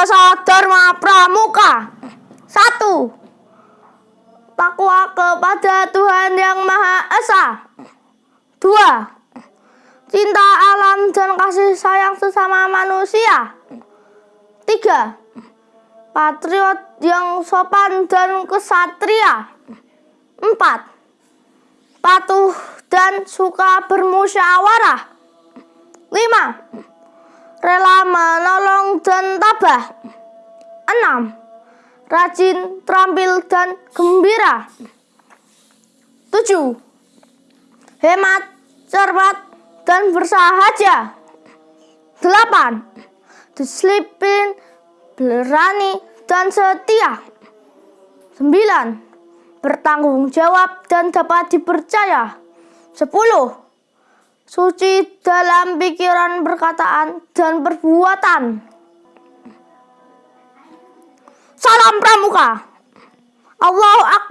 Dasa Dharma Pramuka. Satu. Takwa kepada Tuhan Yang Maha Esa. Dua. Cinta alam dan kasih sayang sesama manusia. Tiga. Patriot yang sopan dan kesatria. Empat. Patuh dan suka bermusyawarah. Lima. Rela menolong 6. Rajin, terampil, dan gembira 7. Hemat, cermat, dan bersahaja 8. Disiplin, berani, dan setia 9. Bertanggung jawab dan dapat dipercaya 10. Suci dalam pikiran, perkataan, dan perbuatan Salam Pramuka. Allahu Akbar.